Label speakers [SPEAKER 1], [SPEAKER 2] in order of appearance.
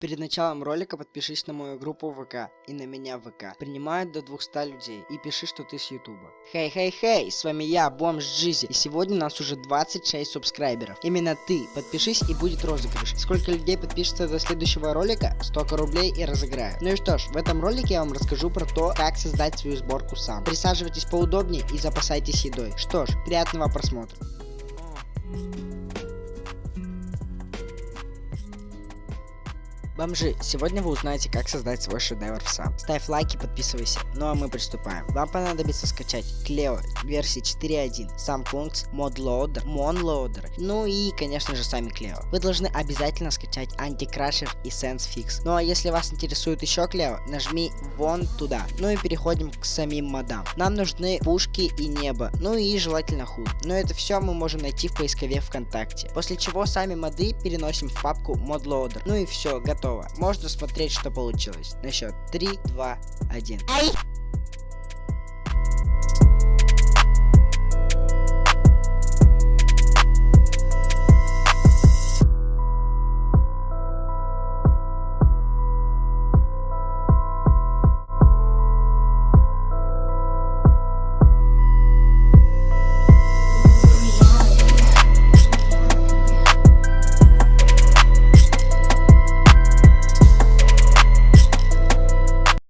[SPEAKER 1] Перед началом ролика подпишись на мою группу ВК и на меня ВК. Принимают до 200 людей и пиши, что ты с Ютуба. Хей, хей, хей, с вами я, Бомж Джизи, и сегодня у нас уже 26 субскрайберов. Именно ты, подпишись и будет розыгрыш. Сколько людей подпишется до следующего ролика, столько рублей и разыграю. Ну и что ж, в этом ролике я вам расскажу про то, как создать свою сборку сам. Присаживайтесь поудобнее и запасайтесь едой. Что ж, приятного просмотра. Бомжи, сегодня вы узнаете, как создать свой шедевр сам. Ставь лайки, подписывайся. Ну а мы приступаем. Вам понадобится скачать Cleo версии 4.1, сам функц, ModLoader, MonLoader, ну и, конечно же, сами Cleo. Вы должны обязательно скачать Anti-Crasher и SenseFix. Ну а если вас интересует еще Cleo, нажми вон туда. Ну и переходим к самим модам. Нам нужны пушки и небо, ну и желательно худ. Но это все мы можем найти в поискове ВКонтакте. После чего сами моды переносим в папку ModLoader. Ну и все, готово готово. Можно смотреть, что получилось. На счет 3, 2, 1.